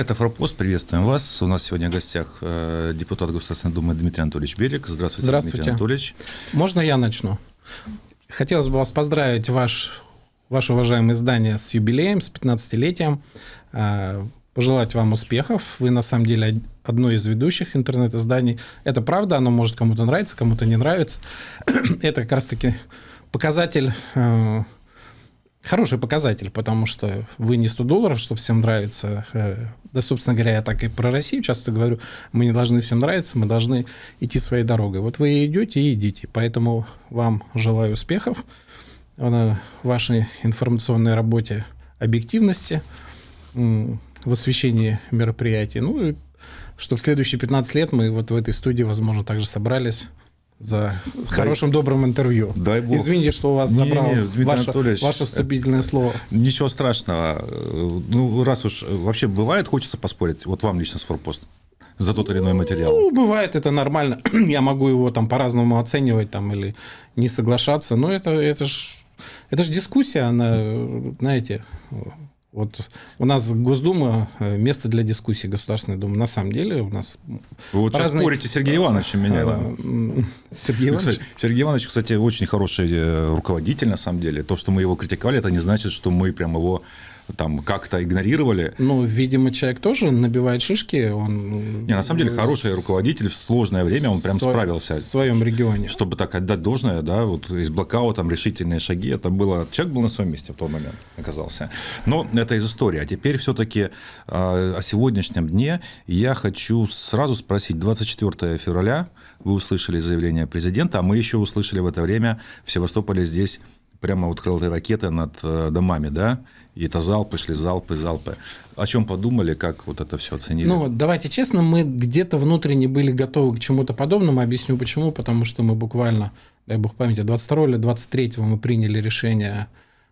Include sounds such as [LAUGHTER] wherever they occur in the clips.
Это «Форпост». Приветствуем вас. У нас сегодня в гостях э, депутат Государственной Думы Дмитрий Анатольевич Белик. Здравствуйте, Здравствуйте. Дмитрий Анатольевич. Можно я начну? Хотелось бы вас поздравить, ваш, ваше уважаемое издание, с юбилеем, с 15-летием. Э, пожелать вам успехов. Вы, на самом деле, одно из ведущих интернет-изданий. Это правда, оно может кому-то нравиться, кому-то не нравится. [CLEARS THROAT] Это как раз-таки показатель э, Хороший показатель, потому что вы не 100 долларов, чтобы всем нравиться. Э, да, собственно говоря, я так и про Россию часто говорю. Мы не должны всем нравиться, мы должны идти своей дорогой. Вот вы идете и идите. Поэтому вам желаю успехов в вашей информационной работе, объективности, в освещении мероприятий. Ну и чтобы следующие 15 лет мы вот в этой студии, возможно, также собрались за хорошим добрым интервью. Дай бог. Извините, что у вас не, забрал не, ваше, ваше вступительное слово. Ничего страшного. Ну, раз уж вообще бывает, хочется поспорить, вот вам лично с форпост за тот или иной материал? Ну, бывает, это нормально. [CLEARS THROAT] Я могу его там по-разному оценивать там, или не соглашаться, но это, это же это ж дискуссия, она, знаете, вот у нас Госдума э, место для дискуссии Государственной Думы. На самом деле у нас... Вы вот разные... сейчас спорите с Сергеем Ивановичем меня. Да? Сергей Иванович? Сергей Иванович, кстати, очень хороший э, руководитель на самом деле. То, что мы его критиковали, это не значит, что мы прям его там как-то игнорировали. Ну, видимо, человек тоже набивает шишки. Он... Не, на самом деле, хороший руководитель в сложное время, он прям Сво... справился. В своем регионе. Чтобы так отдать должное, да, вот из блокаута, решительные шаги, это было... Человек был на своем месте в тот момент, оказался. Но это из истории. А теперь все-таки а, о сегодняшнем дне я хочу сразу спросить. 24 февраля вы услышали заявление президента, а мы еще услышали в это время в Севастополе здесь прямо вот крылатые ракеты над э, домами, да, и это залпы шли, залпы, залпы. О чем подумали, как вот это все оценили? Ну, давайте честно, мы где-то внутренне были готовы к чему-то подобному. Объясню почему. Потому что мы буквально, дай бог памяти, 22 или 23 мы приняли решение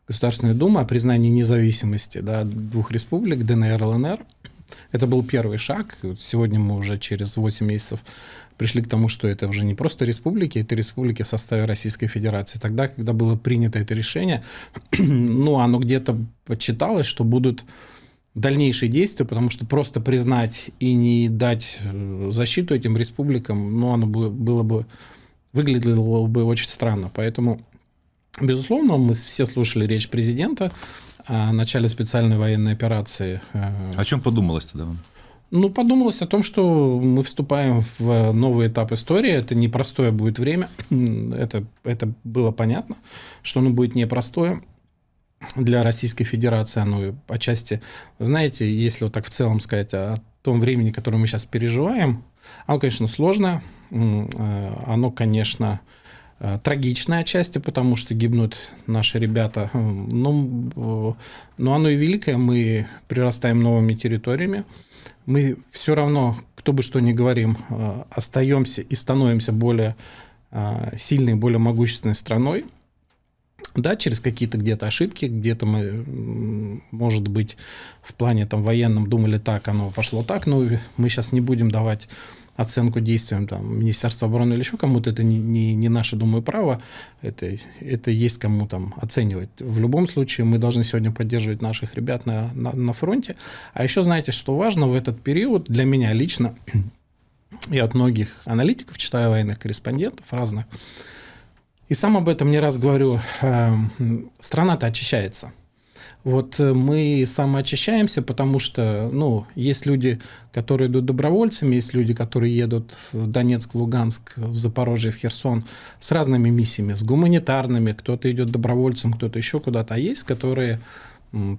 Государственной Думы о признании независимости да, двух республик, ДНР и ЛНР. Это был первый шаг. Сегодня мы уже через 8 месяцев пришли к тому, что это уже не просто республики, это республики в составе Российской Федерации. Тогда, когда было принято это решение, [CLEARS THROAT] ну, оно где-то подсчиталось, что будут дальнейшие действия, потому что просто признать и не дать э, защиту этим республикам, ну, оно было бы, выглядело бы очень странно. Поэтому, безусловно, мы все слушали речь президента о начале специальной военной операции. Э, о чем подумалось тогда вам? Ну, подумалось о том, что мы вступаем в новый этап истории. Это непростое будет время. Это, это было понятно, что оно будет непростое для Российской Федерации. Оно отчасти, знаете, если вот так в целом сказать о том времени, которое мы сейчас переживаем, оно, конечно, сложное. Э, оно, конечно, э, трагичное отчасти, потому что гибнут наши ребята. Но, но оно и великое. Мы прирастаем новыми территориями мы все равно, кто бы что ни говорим, э, остаемся и становимся более э, сильной, более могущественной страной. Да, через какие-то где-то ошибки, где-то мы, может быть, в плане там военном думали так, оно пошло так, но мы сейчас не будем давать оценку действиям там, Министерства обороны или еще кому-то, это не, не, не наше, думаю, право, это, это есть кому там оценивать. В любом случае мы должны сегодня поддерживать наших ребят на, на, на фронте. А еще знаете, что важно в этот период для меня лично, [CLEARS THROAT] и от многих аналитиков, читаю военных корреспондентов разных, и сам об этом не раз говорю, э, страна-то очищается. Вот э, мы самоочищаемся, потому что, ну, есть люди, которые идут добровольцами, есть люди, которые едут в Донецк, Луганск, в Запорожье, в Херсон с разными миссиями, с гуманитарными, кто-то идет добровольцем, кто-то еще куда-то, а есть, которые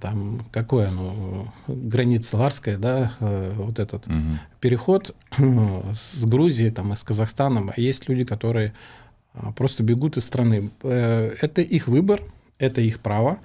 там какое оно граница Ларская, да, э, вот этот угу. переход с Грузией там и с Казахстаном, а есть люди, которые просто бегут из страны. Э, это их выбор, это их право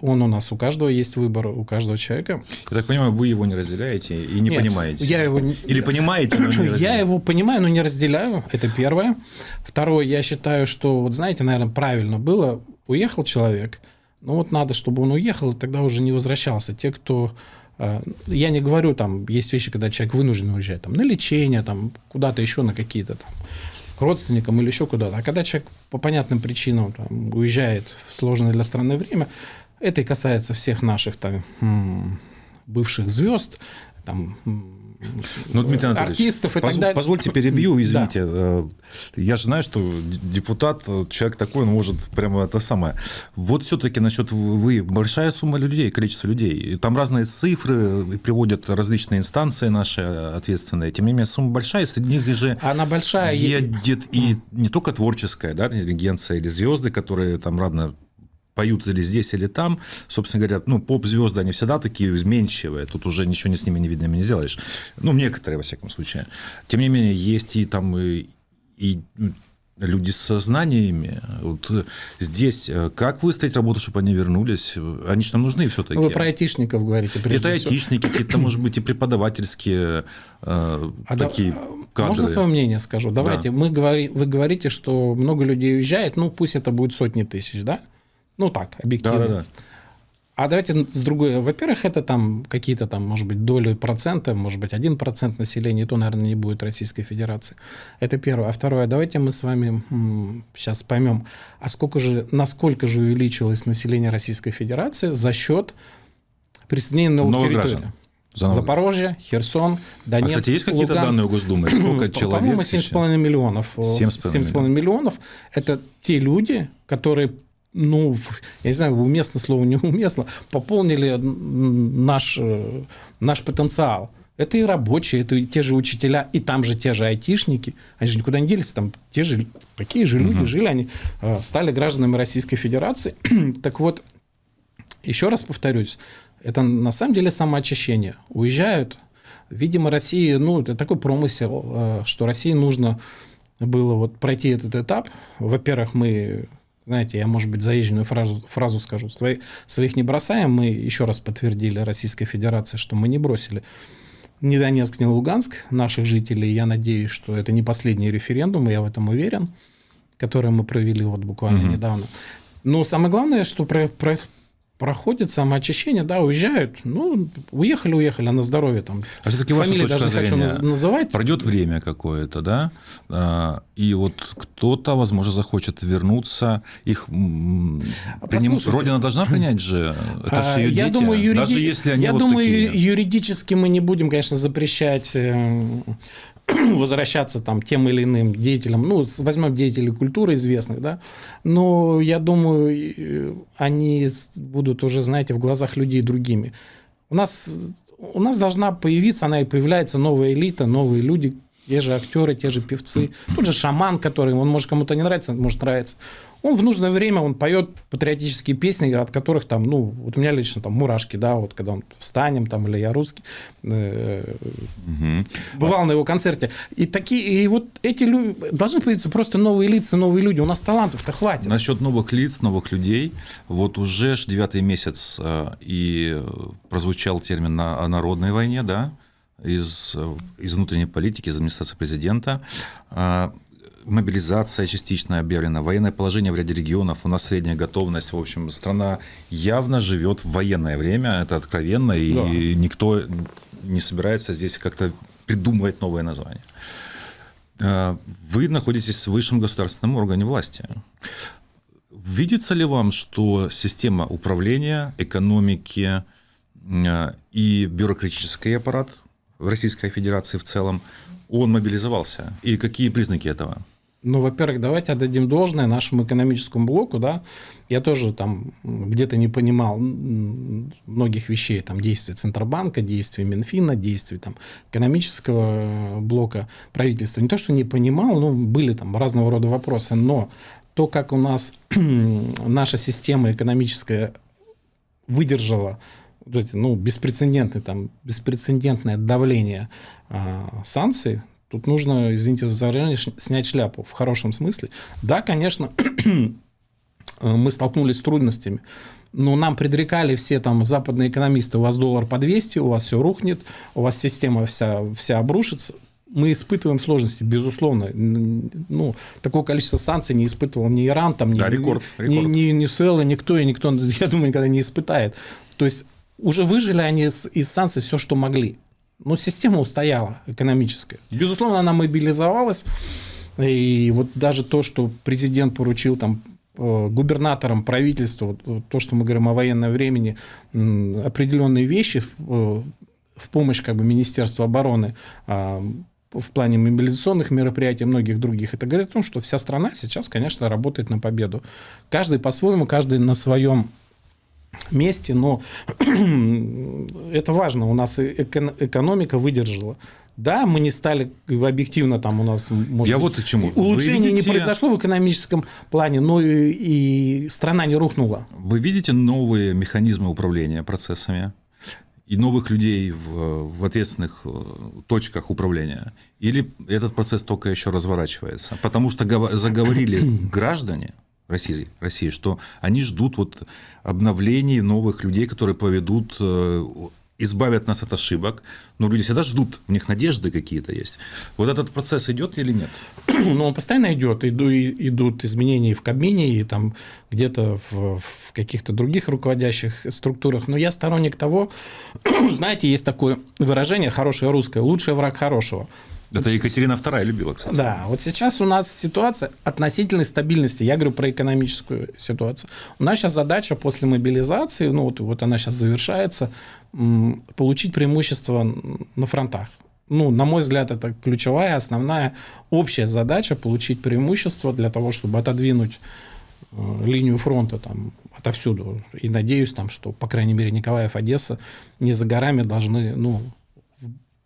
он у нас, у каждого есть выбор, у каждого человека. Я так понимаю, вы его не разделяете и не Нет, понимаете? Я его... Или понимаете, но не [CLEARS THROAT] разделяете? Я его понимаю, но не разделяю, это первое. Второе, я считаю, что, вот знаете, наверное, правильно было, уехал человек, ну вот надо, чтобы он уехал, и тогда уже не возвращался. Те, кто э, я не говорю, там есть вещи, когда человек вынужден уезжать там, на лечение, там, куда-то еще, на какие-то там к родственникам или еще куда-то. А когда человек по понятным причинам там, уезжает в сложное для страны время, это и касается всех наших там, бывших звезд, там ну, Дмитрий Анатольевич, артистов и поз, так далее. Позвольте перебью, [COUGHS] извините. Да. Я же знаю, что депутат, человек такой, он может прямо это самое. Вот все-таки насчет вы, большая сумма людей, количество людей. Там разные цифры приводят различные инстанции наши ответственные. Тем не менее, сумма большая, среди них же Она большая. едет и не только творческая, да, интеллигенция или звезды, которые там радно поют или здесь, или там, собственно говоря, ну, поп-звезды, они всегда такие изменчивые, тут уже ничего с ними не видно, не сделаешь. Ну, некоторые, во всяком случае. Тем не менее, есть и там и, и люди с знаниями. Вот здесь э, как выстроить работу, чтобы они вернулись? Они же нам нужны все-таки. Вы про айтишников говорите. Это айтишники, какие-то, может быть, и преподавательские э, а такие да, кадры. Можно свое мнение скажу? Давайте. Да. Мы говори, вы говорите, что много людей уезжает, ну пусть это будет сотни тысяч, да? Ну так, объективно. Да, да, да. А давайте с другой. Во-первых, это там какие-то там, может быть, доли процента, может быть, один процент населения, то, наверное, не будет Российской Федерации. Это первое. А второе, давайте мы с вами сейчас поймем, а сколько же, насколько же увеличилось население Российской Федерации за счет присоединения новых Новых территорий. Граждан. За Запорожье, Херсон, Донецк, А, кстати, есть какие-то данные у Госдумы? Сколько человек? По-моему, 7,5 миллионов. 7,5 миллионов. Это те люди, которые ну, я не знаю, уместно слово, [LAUGHS] неуместно, пополнили наш, э, наш потенциал. Это и рабочие, это и те же учителя, и там же те же айтишники. Они же никуда не делись, там те же, такие же люди угу. жили, они э, стали гражданами Российской Федерации. [CLEARS THROAT] так вот, еще раз повторюсь, это на самом деле самоочищение. Уезжают, видимо, России, ну, это такой промысел, э, что России нужно было вот пройти этот этап. Во-первых, мы знаете, я, может быть, заезженную фразу, фразу скажу. Свои, своих не бросаем. Мы еще раз подтвердили Российской Федерации, что мы не бросили ни Донецк, ни Луганск наших жителей. Я надеюсь, что это не последний референдум, я в этом уверен, который мы провели вот буквально угу. недавно. Но самое главное, что про, про, проходит самоочищение, да, уезжают, ну, уехали, уехали, а на здоровье там. А все-таки точка даже зрения, хочу называть. Пройдет время какое-то, да, а, и вот кто-то, возможно, захочет вернуться, их приним... Родина должна принять же, это же ее я дети, думаю, юриди... даже если они Я вот думаю, такие. юридически мы не будем, конечно, запрещать э, [CLEARS THROAT] возвращаться там тем или иным деятелям, ну, возьмем деятелей культуры известных, да, но я думаю, они будут уже, знаете, в глазах людей другими. У нас, у нас должна появиться, она и появляется новая элита, новые люди, те же актеры, те же певцы, тот же шаман, который, он может кому-то не нравится, может нравится. Он в нужное время он поет патриотические песни, от которых там, ну, вот у меня лично там мурашки, да, вот когда он встанем там или я русский, э, угу. бывал на его концерте. И такие, и вот эти люди должны появиться просто новые лица, новые люди. У нас талантов-то хватит. Насчет новых лиц, новых людей, вот уже девятый месяц э, и прозвучал термин о народной войне, да, из, из внутренней политики, из администрации президента. А, мобилизация частично объявлена, военное положение в ряде регионов, у нас средняя готовность. В общем, страна явно живет в военное время, это откровенно, и да. никто не собирается здесь как-то придумывать новое название. А, вы находитесь в высшем государственном органе власти. Видится ли вам, что система управления, экономики а, и бюрократический аппарат в Российской Федерации в целом, он мобилизовался? И какие признаки этого? Ну, во-первых, давайте отдадим должное нашему экономическому блоку, да. Я тоже там где-то не понимал многих вещей, там действий Центробанка, действий Минфина, действий там экономического блока правительства. Не то, что не понимал, но были там разного рода вопросы, но то, как у нас [CLEARS THROAT] наша система экономическая выдержала ну, беспрецедентное, там, беспрецедентное давление э, санкций, тут нужно, извините заранее, снять шляпу в хорошем смысле. Да, конечно, [CLEARS THROAT] мы столкнулись с трудностями, но нам предрекали все там западные экономисты, у вас доллар по 200, у вас все рухнет, у вас система вся, вся обрушится. Мы испытываем сложности, безусловно. Ну, такое количество санкций не испытывал ни Иран, там, ни, да, рекорд, рекорд. ни, ни, ни Суэлла, никто, и никто, [LAUGHS] я думаю, никогда не испытает. То есть уже выжили они из, из санкций все, что могли. Но система устояла экономическая. Безусловно, она мобилизовалась. И вот даже то, что президент поручил там э, губернаторам, правительству, то, что мы говорим о военном времени, определенные вещи, э, в помощь как бы Министерству обороны а, в плане мобилизационных мероприятий многих других, это говорит о том, что вся страна сейчас, конечно, работает на победу. Каждый по-своему, каждый на своем месте, но [CLEARS THROAT] это важно, у нас экономика выдержала. Да, мы не стали объективно там у нас может Я быть, вот к чему. Улучшение видите... не произошло в экономическом плане, но и, и страна не рухнула. Вы видите новые механизмы управления процессами? и новых людей в, в ответственных э, точках управления? Или этот процесс только еще разворачивается? Потому что заговорили [CLEARS THROAT] граждане России, России, что они ждут вот обновлений новых людей, которые поведут э, избавят нас от ошибок, но люди всегда ждут, у них надежды какие-то есть. Вот этот процесс идет или нет? [CLEARS THROAT] Ну, он постоянно идет. Иду, идут изменения в Кабмине, и там где-то в, в каких-то других руководящих структурах. Но я сторонник того, [CLEARS THROAT] знаете, есть такое выражение хорошее русское, лучший враг хорошего. Это Екатерина II любила, кстати. Да, вот сейчас у нас ситуация относительной стабильности. Я говорю про экономическую ситуацию. У нас сейчас задача после мобилизации, ну вот, вот она сейчас завершается, получить преимущество на фронтах. Ну, на мой взгляд, это ключевая, основная, общая задача получить преимущество для того, чтобы отодвинуть э, линию фронта там отовсюду. И надеюсь, там, что, по крайней мере, Николаев, Одесса не за горами должны, ну,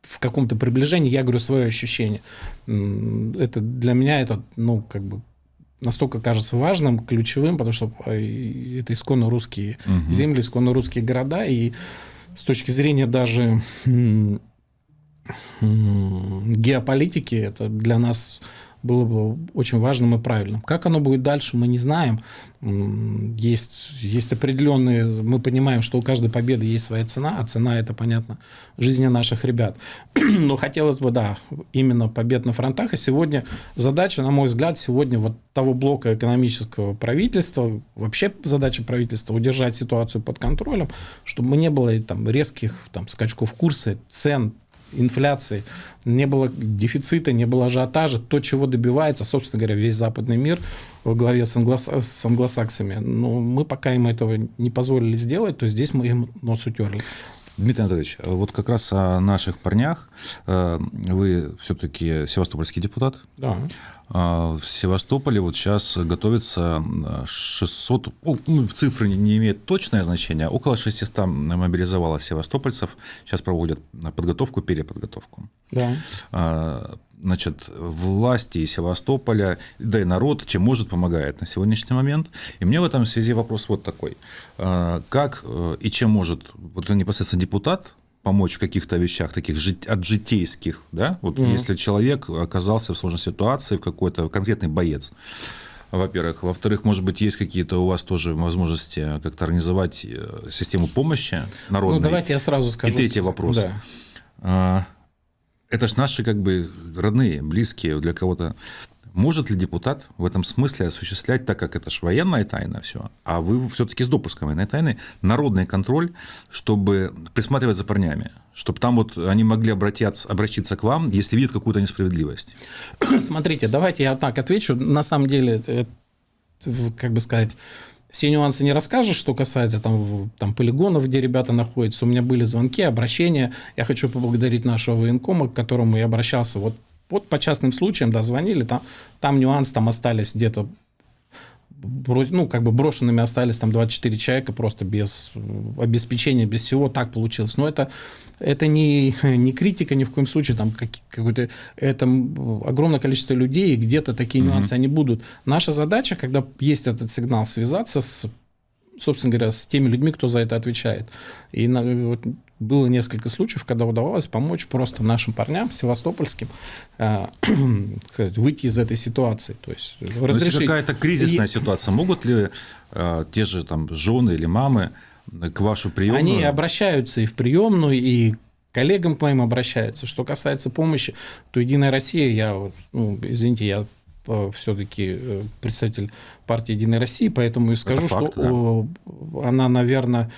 в каком-то приближении, я говорю свое ощущение. Это для меня это, ну, как бы настолько кажется важным, ключевым, потому что э, это исконно русские угу. земли, исконно русские города, и с точки зрения даже геополитики, это для нас было бы очень важным и правильным. Как оно будет дальше, мы не знаем. Есть, есть определенные... Мы понимаем, что у каждой победы есть своя цена, а цена – это, понятно, жизни наших ребят. [CLEARS THROAT] Но хотелось бы, да, именно побед на фронтах. И сегодня задача, на мой взгляд, сегодня вот того блока экономического правительства, вообще задача правительства – удержать ситуацию под контролем, чтобы не было там, резких там, скачков курса, цен, инфляции, не было дефицита, не было ажиотажа, то, чего добивается, собственно говоря, весь западный мир во главе с, англос... с англосаксами. Но мы пока им этого не позволили сделать, то здесь мы им нос утерли. Дмитрий Анатольевич, вот как раз о наших парнях. Э, вы все-таки севастопольский депутат. Да. А, в Севастополе вот сейчас готовится 600, ну, цифры не имеют точное значение, около 600 мобилизовалось севастопольцев. Сейчас проводят подготовку, переподготовку. Да. А, значит, власти Севастополя, да и народ, чем может, помогает на сегодняшний момент. И мне в этом связи вопрос вот такой. А, как э, и чем может вот непосредственно депутат помочь в каких-то вещах таких от житейских, да, вот mm-hmm. если человек оказался в сложной ситуации, в какой-то конкретный боец, во-первых. Во-вторых, может быть, есть какие-то у вас тоже возможности как-то организовать э, систему помощи народной? Ну, давайте я сразу скажу. И третий вопрос. Да. А, это же наши как бы родные, близкие для кого-то. Может ли депутат в этом смысле осуществлять, так как это же военная тайна все, а вы все-таки с допуском военной тайны, народный контроль, чтобы присматривать за парнями, чтобы там вот они могли обратиться, обратиться к вам, если видят какую-то несправедливость? [CLEARS THROAT] Смотрите, давайте я так отвечу. На самом деле, это, как бы сказать, все нюансы не расскажешь, что касается там, там полигонов, где ребята находятся. У меня были звонки, обращения. Я хочу поблагодарить нашего военкома, к которому я обращался вот вот по частным случаям, да, звонили, там, там нюанс, там остались где-то ну, как бы брошенными остались там 24 человека просто без обеспечения, без всего, так получилось. Но это, это не, [LAUGHS] не критика ни в коем случае, там как, какой-то, это огромное количество людей, и где-то такие mm-hmm. нюансы они будут. Наша задача, когда есть этот сигнал, связаться с собственно говоря, с теми людьми, кто за это отвечает. И вот, было несколько случаев, когда удавалось помочь просто нашим парням севастопольским э, [CLEARS THROAT] сказать, выйти из этой ситуации. То есть разрешить... Если какая-то кризисная и... ситуация, могут ли э, те же там жены или мамы к вашу приемную? Они обращаются и в приемную, и коллегам к моим обращаются. Что касается помощи, то Единая Россия, я, ну, извините, я э, все-таки э, представитель партии Единой России, поэтому и скажу, факт, что да. она, наверное,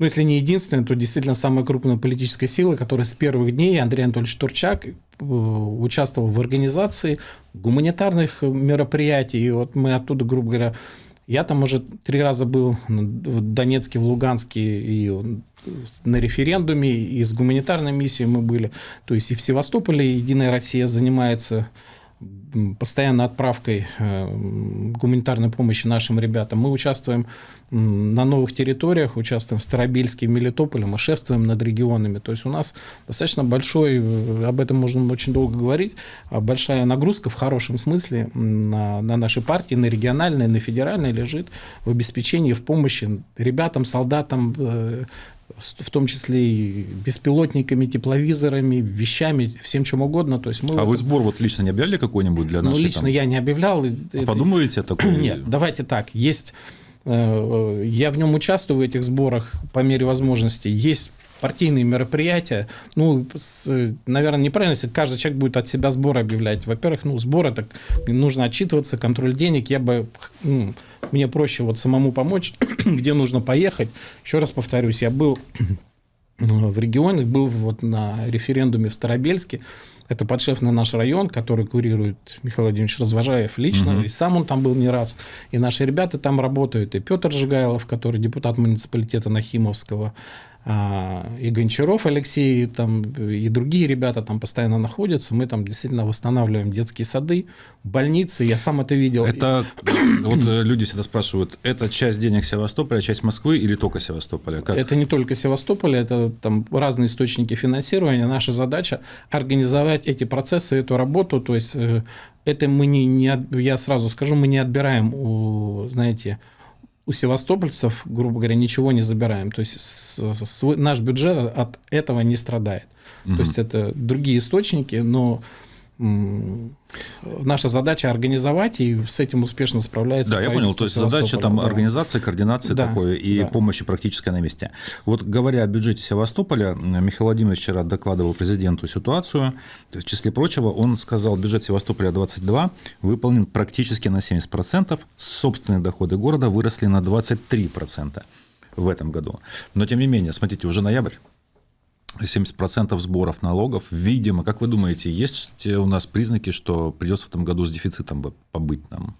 ну, если не единственная, то действительно самая крупная политическая сила, которая с первых дней, Андрей Анатольевич Турчак, э, участвовал в организации гуманитарных мероприятий. И вот мы оттуда, грубо говоря, Я там уже три раза был в Донецке, в Луганске и на референдуме, и с гуманитарной миссией мы были. То есть и в Севастополе Единая Россия занимается постоянно отправкой э, гуманитарной помощи нашим ребятам. Мы участвуем на новых территориях, участвуем в Старобельске, в Мелитополе, мы шефствуем над регионами. То есть у нас достаточно большой, э, об этом можно очень долго говорить, а большая нагрузка в хорошем смысле на, на нашей партии, на региональной, на федеральной лежит в обеспечении, в помощи ребятам, солдатам, э, в том числе и беспилотниками, тепловизорами, вещами, всем чем угодно. То есть мы а вот... вы сбор вот лично не объявляли какой-нибудь для ну, нашей? Ну, лично там... я не объявлял. А подумаете о [CLEARS THROAT] таком? Нет, давайте так. Есть... Э, я в нем участвую в этих сборах по мере возможности. Есть партийные мероприятия, ну, с, наверное, неправильно, если каждый человек будет от себя сбор объявлять. Во-первых, ну, сбор это нужно отчитываться, контроль денег. Я бы, ну, мне проще вот самому помочь, [CLEARS THROAT] где нужно поехать. Еще раз повторюсь, я был в регионе, был вот на референдуме в Старобельске. Это подшефный наш район, который курирует Михаил Владимирович Развожаев лично. Угу. И сам он там был не раз. И наши ребята там работают. И Петр Жигайлов, который депутат муниципалитета Нахимовского, и Гончаров Алексей, там, и другие ребята там постоянно находятся. Мы там действительно восстанавливаем детские сады, больницы. Я сам это видел. Это вот э, люди всегда спрашивают, это часть денег Севастополя, часть Москвы или только Севастополя? Как? Это не только Севастополя, это там разные источники финансирования. Наша задача организовать эти процессы, эту работу. То есть э, это мы не, не я сразу скажу, мы не отбираем у, знаете, у севастопольцев, грубо говоря, ничего не забираем. То есть свой, наш бюджет от этого не страдает. Угу. То есть это другие источники, но наша задача организовать, и с этим успешно справляется. Да, я понял. То есть задача там да. организации, координации да, такой и да. помощи практической на месте. Вот говоря о бюджете Севастополя, Михаил Владимирович вчера докладывал президенту ситуацию. В числе прочего, он сказал, бюджет Севастополя 22 выполнен практически на 70%, собственные доходы города выросли на 23% в этом году. Но тем не менее, смотрите, уже ноябрь. 70% сборов налогов. Видимо, как вы думаете, есть у нас признаки, что придется в этом году с дефицитом побыть нам?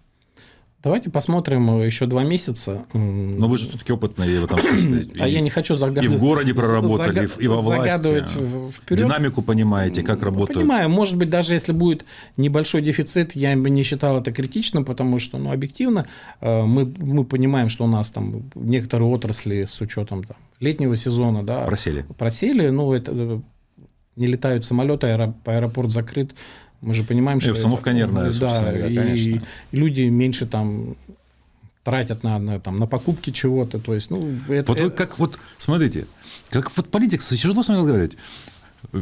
Давайте посмотрим еще два месяца. Но вы же все-таки опытные в этом смысле. [CLEARS THROAT] А я не хочу загадывать. И в городе проработали, и во власти. Загадывать вперед. Динамику понимаете, как работает. Понимаю. Может быть, даже если будет небольшой дефицит, я бы не считал это критичным, потому что, ну, объективно, э, мы, мы понимаем, что у нас там некоторые отрасли с учетом там, летнего сезона, да. Просели. Просели. Ну, это э, не летают самолеты, аэропорт закрыт. Мы же понимаем, и что... обстановка нервная, да, и, конечно. люди меньше там тратят на, на, там, на покупки чего-то. То есть, ну, это, вот это... как вот, смотрите, как вот политик, что с вами говорить?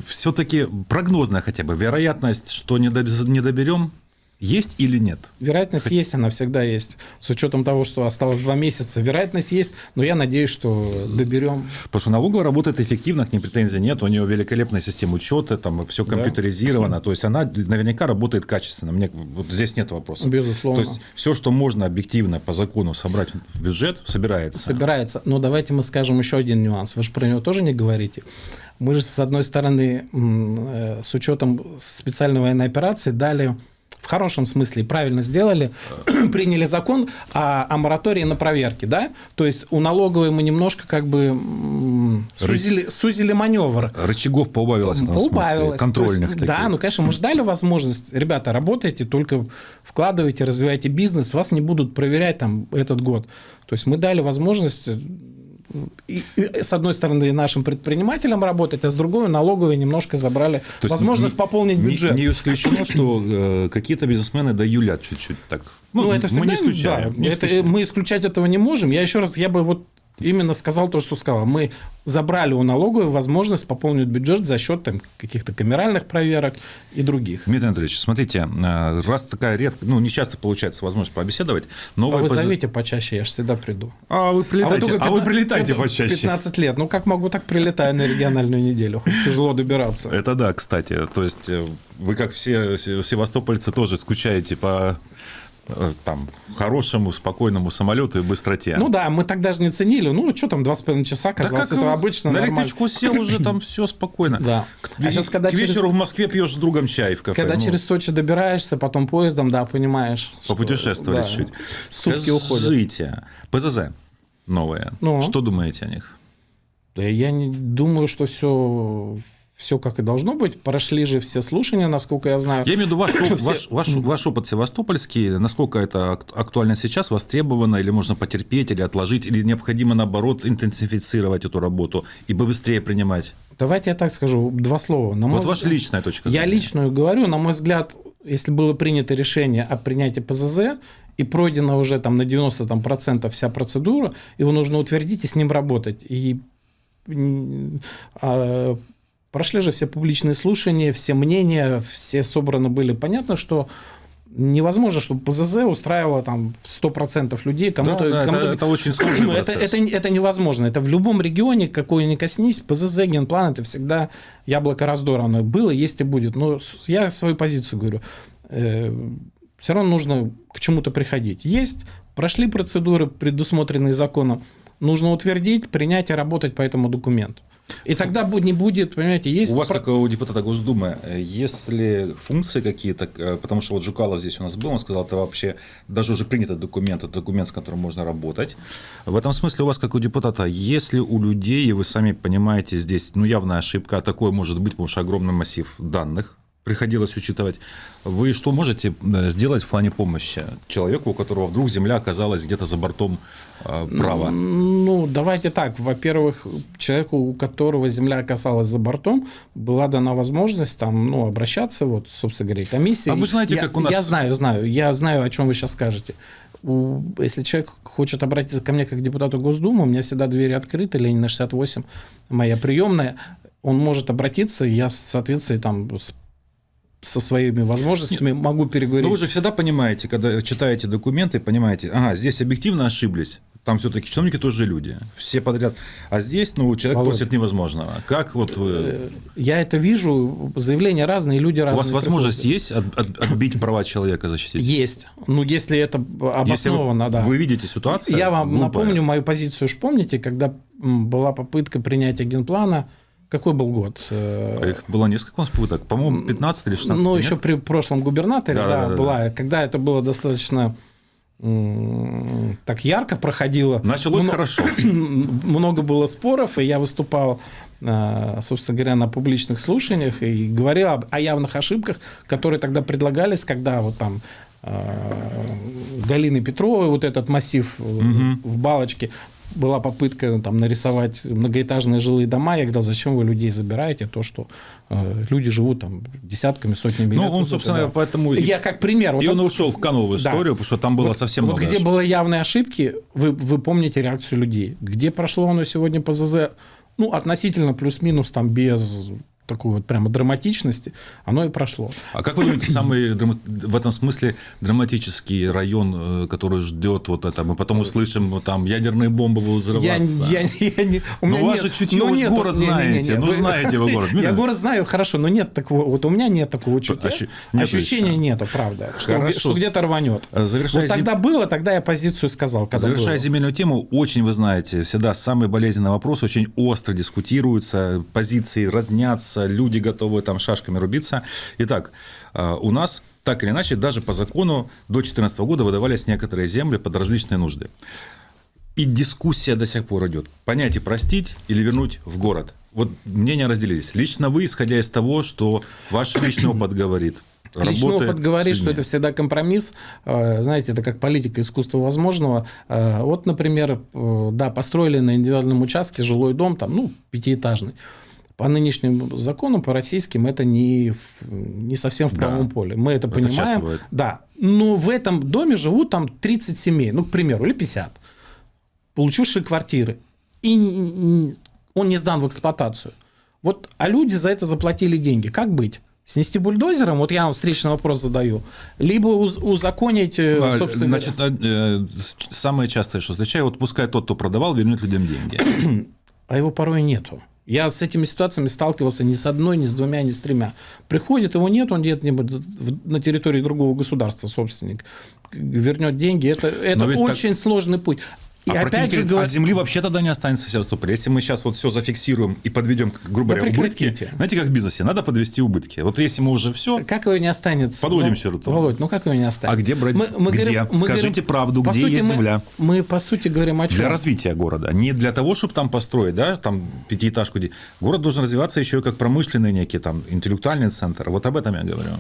Все-таки прогнозная хотя бы вероятность, что не доберем, есть или нет? Вероятность Хоть... есть, она всегда есть. С учетом того, что осталось два месяца, вероятность есть, но я надеюсь, что доберем. Потому что налоговая работает эффективно, к ней претензий нет, у нее великолепная система учета, там все компьютеризировано, да. то есть она наверняка работает качественно. Мне вот здесь нет вопросов. Безусловно. То есть все, что можно объективно по закону собрать в бюджет, собирается. Собирается. Но давайте мы скажем еще один нюанс. Вы же про него тоже не говорите. Мы же, с одной стороны, э, с учетом специальной военной операции дали в хорошем смысле правильно сделали, [CLEARS THROAT] приняли закон о, о моратории на проверки, да? То есть у налоговой мы немножко как бы сузили, Ры... сузили маневр. Рычагов поубавилось. Поубавилось. Контрольных есть, Да, ну, конечно, мы ждали возможность. Ребята, работайте, только вкладывайте, развивайте бизнес, вас не будут проверять там этот год. То есть мы дали возможность и, и, с одной стороны, нашим предпринимателям работать, а с другой налоговые немножко забрали То возможность не, пополнить бюджет. Не, не исключено, что э, какие-то бизнесмены да юлят чуть-чуть так. Ну, ну это всегда, мы не исключаем. Да, не это, исключаем. Мы исключать этого не можем. Я еще раз, я бы вот именно сказал то, что сказал. Мы забрали у налоговой возможность пополнить бюджет за счет там, каких-то камеральных проверок и других. Дмитрий Анатольевич, смотрите, э, раз такая редко, ну, не часто получается возможность побеседовать, новая... А вы пози... зовите почаще, я же всегда приду. А вы прилетайте, а вы, 15, а вы прилетайте почаще. 15 лет, ну, как могу, так прилетаю на региональную неделю, хоть тяжело добираться. Это да, кстати, то есть э, вы, как все севастопольцы, тоже скучаете по там, хорошему, спокойному самолету и быстроте. Ну да, мы так даже не ценили. Ну, что там, два с половиной часа, казалось, да как это обычно На нормально. электричку сел уже, там [CLEARS THROAT] все спокойно. Да. К, А сейчас, когда к через- вечеру в Москве пьешь с другом чай в кафе. Когда ну, через Сочи добираешься, потом поездом, да, понимаешь. что- Попутешествовали да, чуть. Сутки уходят. Скажите, ПЗЗ новые, Ну? что думаете о них? Да я не думаю, что все, все как и должно быть. Прошли же все слушания, насколько я знаю. Я имею в виду ваш, [CLEARS THROAT] ваш, ваш, ваш опыт севастопольский, насколько это ак- актуально сейчас, востребовано, или можно потерпеть, или отложить, или необходимо, наоборот, интенсифицировать эту работу и быстрее принимать? Давайте я так скажу, два слова. На мой Вот ваша взгляд- личная точка Я зрения. личную говорю, на мой взгляд, если было принято решение о принятии ПЗЗ и пройдена уже там на 90% там, процентов вся процедура, его нужно утвердить и с ним работать. И а, прошли же все публичные слушания, все мнения, все собраны были. Понятно, что невозможно, чтобы ПЗЗ устраивало там 100% людей. Кому-то, Да, да, это- кому-то- это очень [CLEARS THROAT] сложный это, это, это невозможно. Это в любом регионе, какой ни коснись, ПЗЗ, генплан, это всегда яблоко раздора. Оно было, есть и будет. Но я свою позицию говорю. все равно нужно к чему-то приходить. Есть, прошли процедуры, предусмотренные законом, нужно утвердить, принять и работать по этому документу. И тогда не будет, понимаете, есть... У вас, как у депутата Госдумы, если функции какие-то, э, потому что вот Жукалов здесь у нас был, он сказал, это вообще даже уже принятый документ, это документ, с которым можно работать. В этом смысле у вас, как у депутата, если у людей, и вы сами понимаете, здесь ну, явная ошибка, а такое может быть, потому что огромный массив данных, приходилось учитывать. Вы что можете э, сделать в плане помощи человеку, у которого вдруг земля оказалась где-то за бортом э, права? Ну, давайте так. Во-первых, человеку, у которого земля оказалась за бортом, была дана возможность там, ну, обращаться, вот, собственно говоря, комиссия. А вы знаете, я, как у нас- Я знаю, знаю. Я знаю, о чем вы сейчас скажете. Если человек хочет обратиться ко мне как к депутату Госдумы, у меня всегда двери открыты, Ленина 68, моя приемная, он может обратиться, я, соответственно, там с- со своими возможностями могу переговорить. Но вы же всегда понимаете, когда читаете документы, понимаете, ага, здесь объективно ошиблись. Там все-таки чиновники тоже люди, все подряд. А здесь, ну, человек Володь. просит невозможного. Как вот вы... Э, Я это вижу, заявления разные, люди У разные. вас возможность приходят. есть от- от- отбить права человека защитить? Есть. Ну, если это Если вы, обосновано, да. вы видите ситуацию, Я вам глупая. напомню мою позицию. Уж помните, когда была попытка принятия генплана, какой был год? Э, Их было несколько у нас попыток, по-моему, 15 или 16. Ну, нет? еще при прошлом губернаторе, Да, да, да, да, была, когда это было достаточно так ярко проходило. Началось Мно- хорошо. [CLEARS THROAT] Много было споров, и я выступал, э, собственно говоря, на публичных слушаниях и говорил об- о явных ошибках, которые тогда предлагались, когда вот там э, Галины Петровой, вот этот массив э, в балочке, была попытка ну, там нарисовать многоэтажные жилые дома. Я говорил, зачем вы людей забираете? То, что э, люди живут там десятками, сотнями лет. Ну, он, Вот собственно, да. поэтому... Я как пример. вот И он это- ушел, канул в Да. историю, потому что там было вот, совсем вот много где ошибок. были явные ошибки, вы, вы помните реакцию людей. Где прошло оно сегодня по ЗЗ, ну, относительно плюс-минус, там, без такой вот прямо драматичности, оно и прошло. А как вы думаете, самый в этом смысле драматический район, э, который ждет вот это? Мы потом услышим, вот там ядерные бомбы будут Я, взрываться. я, я не, у Ну, меня у вас нет- же чутье, ну, нету- город не-не-не-не, знаете. Ну, вы- знаете вы город. [LAUGHS] Я город знаю хорошо, но нет такого, вот у меня нет такого чувства. Ощу- нету Ощущения еще. нету, правда, что, Хорошо. что где-то рванет. Завершая, Вот тогда зем- было, тогда я позицию сказал. Когда завершая было. земельную тему, очень, вы знаете, всегда самый болезненный вопрос, очень остро дискутируются, позиции разнятся, люди готовы там шашками рубиться. Итак, э, у нас так или иначе, даже по закону до 2014 года выдавались некоторые земли под различные нужды. И дискуссия до сих пор идет. Понятие простить или вернуть в город. Вот мнения разделились. Лично вы, исходя из того, что ваш личный опыт говорит. Личный работы опыт говорит, что это всегда компромисс. Э, Знаете, это как политика искусства возможного. Вот, например, э, да, построили на индивидуальном участке жилой дом, там, ну, пятиэтажный. По нынешним законам, по российским, это не, не совсем в Да. правом поле. Мы это, Это понимаем. Да. Но в этом доме живут там 30 семей, ну, к примеру, или 50, получившие квартиры. И он не сдан в эксплуатацию. Вот, а люди за это заплатили деньги. Как быть? Снести бульдозером? Вот я вам встречный вопрос задаю. Либо уз- узаконить, э, А, собственно Значит, э, самое частое, что встречаю, вот пускай тот, кто продавал, вернет людям деньги. [CLEARS THROAT] а его порой нету. Я с этими ситуациями сталкивался ни с одной, ни с двумя, ни с тремя. Приходит, его нет, он где-нибудь на территории другого государства собственник. Вернет деньги. Это, это очень так... сложный путь. И а опять же, говорит, а земли вообще тогда не останется в Севастополе. Если мы сейчас вот все зафиксируем и подведем, грубо говоря, да убытки, знаете, как в бизнесе, надо подвести убытки. Вот если мы уже все... Как его не останется? Подводим ну, черту. Володь, ну как его не останется? А где брать? Мы, мы где? Говорим, мы Скажите говорим, правду, где сути, есть мы, земля? Мы, по сути, говорим о чем? Для развития города. Не для того, чтобы там построить, да, там пятиэтажку. Город должен развиваться еще и как промышленный некий там интеллектуальный центр. Вот об этом я говорю.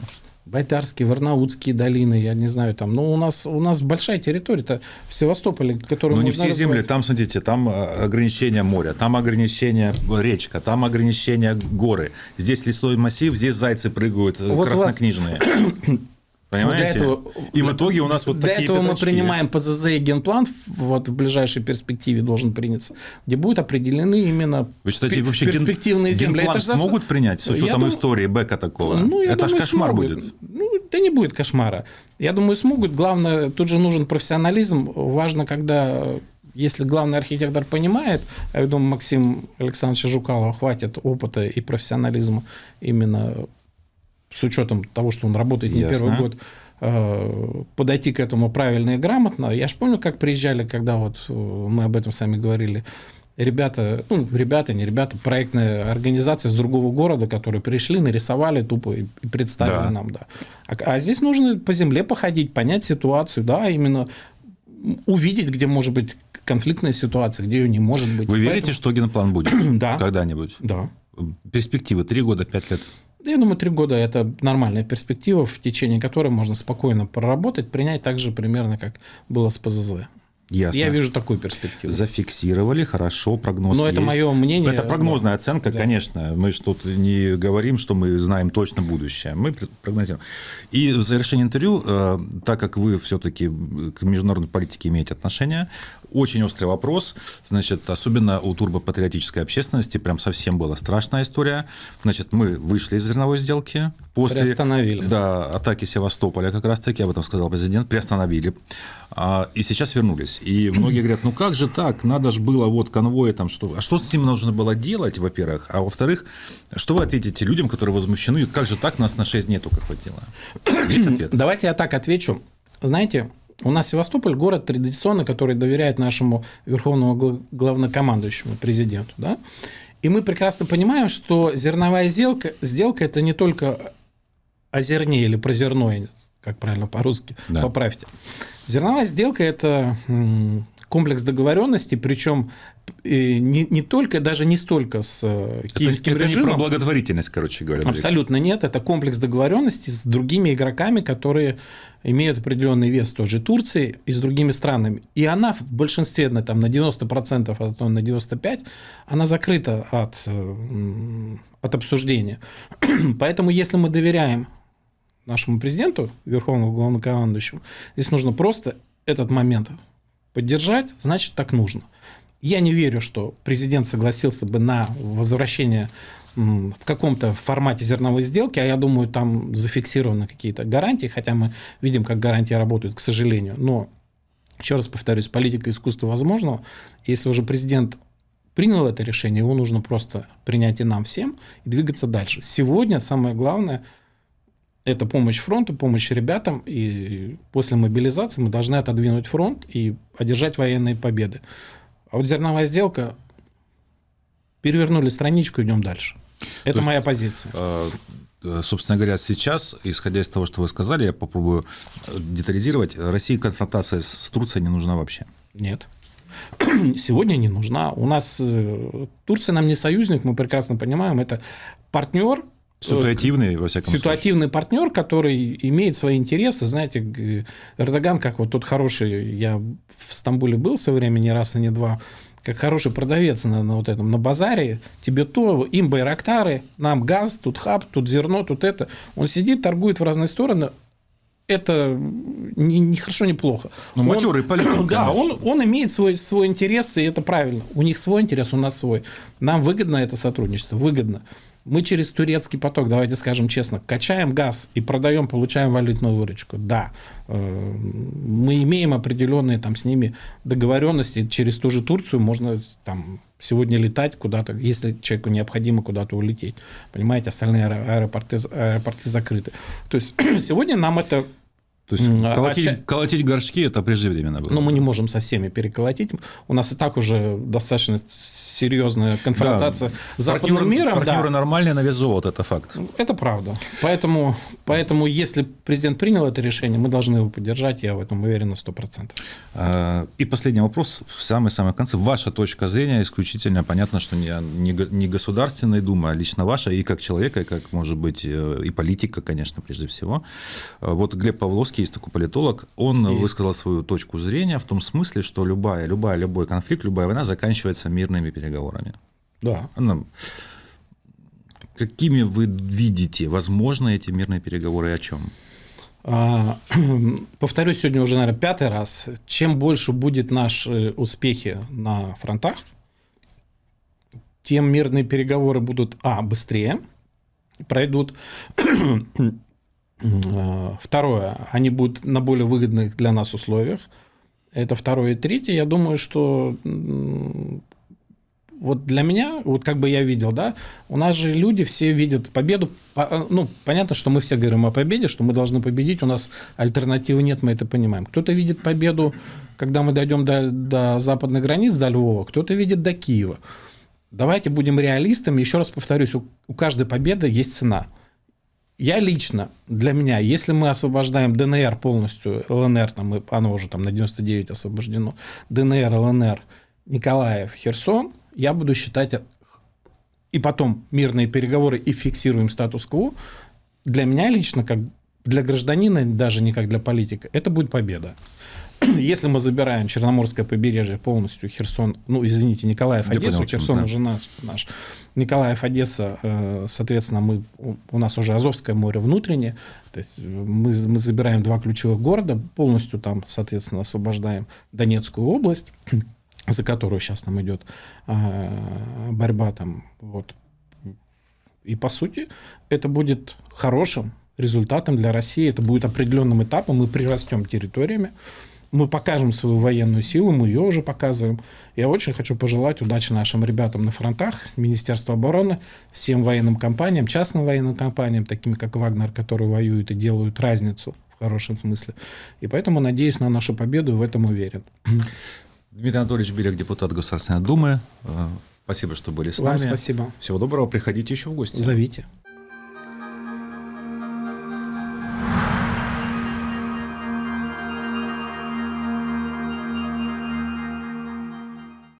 Байтарские, Варнаутские долины, я не знаю, там, ну, у нас, у нас большая территория-то в Севастополе, которую Ну, не все развивать. земли, там, смотрите, там э, ограничения моря, там ограничения речка, там ограничения горы. Здесь лесной массив, здесь зайцы прыгают, э, вот краснокнижные. Вас... [COUGHS] Понимаете? Вот этого, и в итоге у нас вот для такие этого пятачки. мы принимаем ПЗЗ и генплан, вот в ближайшей перспективе должен приняться, где будут определены именно Вы считаете, вообще перспективные ген, земли. Генплан Это смогут принять с учетом я истории Бека такого? Ну, я Это думаю, ж кошмар смогут. будет. Ну, да не будет кошмара. Я думаю, смогут. Главное, тут же нужен профессионализм. Важно, когда если главный архитектор понимает, а я думаю, Максим Александрович Жукалова хватит опыта и профессионализма именно с учетом того, что он работает не Ясно. первый год, э, подойти к этому правильно и грамотно. Я же помню, как приезжали, когда вот э, мы об этом сами говорили, ребята, ну, ребята, не ребята, проектная организация с другого города, которые пришли, нарисовали тупо и представили да. нам, да. А, а здесь нужно по земле походить, понять ситуацию, да, именно увидеть, где может быть конфликтная ситуация, где ее не может быть. Вы Поэтому... верите, что геноплан будет? [CLEARS THROAT] да. Когда-нибудь? Да. Перспективы три года, пять лет? Я думаю, три года – это нормальная перспектива, в течение которой можно спокойно проработать, принять так же примерно, как было с ПЗЗ. Ясно. Я вижу такую перспективу. Зафиксировали, хорошо, прогноз Но есть. это мое мнение. Это прогнозная оценка, да. конечно. Мы что тут не говорим, что мы знаем точно будущее. Мы прогнозируем. И в завершении интервью, э, так как вы все-таки к международной политике имеете отношение, очень острый вопрос. Значит, особенно у турбопатриотической общественности прям совсем была страшная история. Значит, мы вышли из зерновой сделки. После приостановили. Да, атаки Севастополя, как раз таки, об этом сказал президент, приостановили. А, и сейчас вернулись. И многие говорят, ну как же так, надо же было вот конвои там, что... А что с ним нужно было делать, во-первых? А во-вторых, что вы ответите людям, которые возмущены, как же так, нас на 6 дней только хватило? Есть ответ? Давайте я так отвечу. Знаете, у нас Севастополь город традиционно, который доверяет нашему верховному главнокомандующему, президенту. Да? И мы прекрасно понимаем, что зерновая сделка, сделка это не только о зерне или про зерно, как правильно по-русски, да. поправьте. Зерновая сделка – это комплекс договоренностей, причем не, не только, даже не столько с э, киевским это, режимом. Это не про благотворительность, короче говоря. Абсолютно нет. Это комплекс договоренностей с другими игроками, которые имеют определенный вес тоже Турции и с другими странами. И она в большинстве, на, там, на 90%, а то на 95%, она закрыта от, э, от обсуждения. [CLEARS THROAT] Поэтому если мы доверяем нашему президенту, верховному главнокомандующему, здесь нужно просто этот момент поддержать, значит, так нужно. Я не верю, что президент согласился бы на возвращение в каком-то формате зерновой сделки, а я думаю, там зафиксированы какие-то гарантии, хотя мы видим, как гарантии работают, к сожалению. Но, еще раз повторюсь, политика искусства возможного. Если уже президент принял это решение, его нужно просто принять и нам всем и двигаться дальше. Сегодня самое главное – это помощь фронту, помощь ребятам, и после мобилизации мы должны отодвинуть фронт и одержать военные победы. А вот зерновая сделка, перевернули страничку, идем дальше. Это То моя есть, позиция. А, э, собственно говоря, сейчас, исходя из того, что вы сказали, я попробую детализировать. России конфронтация с Турцией не нужна вообще? Нет. [CLEARS THROAT] Сегодня не нужна. У нас э, Турция нам не союзник, мы прекрасно понимаем, это партнер, Ситуативный, во всяком Ситуативный случае. партнер, который имеет свои интересы. Знаете, Эрдоган, как вот тот хороший, я в Стамбуле был в свое время не раз и не два, как хороший продавец на, на вот этом, на базаре, тебе то, им байрактары, нам газ, тут хаб, тут зерно, тут это. Он сидит, торгует в разные стороны, это не, не хорошо, не плохо. Но он, матерый [CLEARS THROAT] политик. Да, он, он имеет свой, свой интерес, и это правильно. У них свой интерес, у нас свой. Нам выгодно это сотрудничество, выгодно. Мы через турецкий поток, давайте скажем честно, качаем газ и продаем, получаем валютную выручку. Да, э, мы имеем определенные там с ними договоренности. Через ту же Турцию можно там сегодня летать куда-то, если человеку необходимо куда-то улететь. Понимаете, остальные аэропорты, аэропорты закрыты. То есть [CLEARS THROAT] сегодня нам это то есть колотить, а, колотить горшки это преждевременно было. Ну, мы не можем со всеми переколотить. У нас и так уже достаточно серьезная конфронтация да. с западным партнеры, миром. Партнеры да. нормальные на вес золота, это факт. Это правда. Поэтому, поэтому, если президент принял это решение, мы должны его поддержать, я в этом уверен на 100%. А, и последний вопрос, в самый-самый конце. Ваша точка зрения исключительно, понятно, что не, не, не Государственной Думы, а лично ваша, и как человека, и как, может быть, э, и политика, конечно, прежде всего. А, вот Глеб Павловский, есть такой политолог, он есть. высказал свою точку зрения в том смысле, что любая, любая, любой конфликт, любая война заканчивается мирными переговорами переговорами. Да. Она... Какими вы видите возможно эти мирные переговоры и о чем? А, [CLEARS THROAT] повторюсь сегодня уже, наверное, пятый раз. Чем больше будет наши успехи на фронтах, тем мирные переговоры будут, а, быстрее пройдут. [CLEARS THROAT] Второе, они будут на более выгодных для нас условиях. Это второе. И третье, я думаю, что вот для меня, вот как бы я видел, да, у нас же люди все видят победу, ну, понятно, что мы все говорим о победе, что мы должны победить, у нас альтернативы нет, мы это понимаем. Кто-то видит победу, когда мы дойдем до, до западных границ, до Львова, кто-то видит до Киева. Давайте будем реалистами, еще раз повторюсь, у, у каждой победы есть цена. Я лично, для меня, если мы освобождаем ДНР полностью, ЛНР, там, оно уже там на 99 освобождено, ДНР, ЛНР, Николаев, Херсон, я буду считать, и потом мирные переговоры и фиксируем статус-кво, для меня лично, как для гражданина, даже не как для политика, это будет победа. [CLEARS THROAT] Если мы забираем Черноморское побережье полностью, Херсон, ну, извините, Николаев, Одессу, понял, Херсон да. уже наш, наш. Николаев, Одесса, э, соответственно, мы, у нас уже Азовское море внутреннее, то есть мы, мы забираем два ключевых города, полностью там, соответственно, освобождаем Донецкую область, за которую сейчас нам идет а, борьба там вот и по сути это будет хорошим результатом для России это будет определенным этапом мы прирастем территориями мы покажем свою военную силу, мы ее уже показываем. Я очень хочу пожелать удачи нашим ребятам на фронтах, Министерству обороны, всем военным компаниям, частным военным компаниям, такими как Вагнер, которые воюют и делают разницу в хорошем смысле. И поэтому надеюсь на нашу победу в этом уверен. Дмитрий Анатольевич Белик, депутат Государственной Думы. Э, спасибо, что были с Вам нами. спасибо. Всего доброго. Приходите еще в гости. Зовите.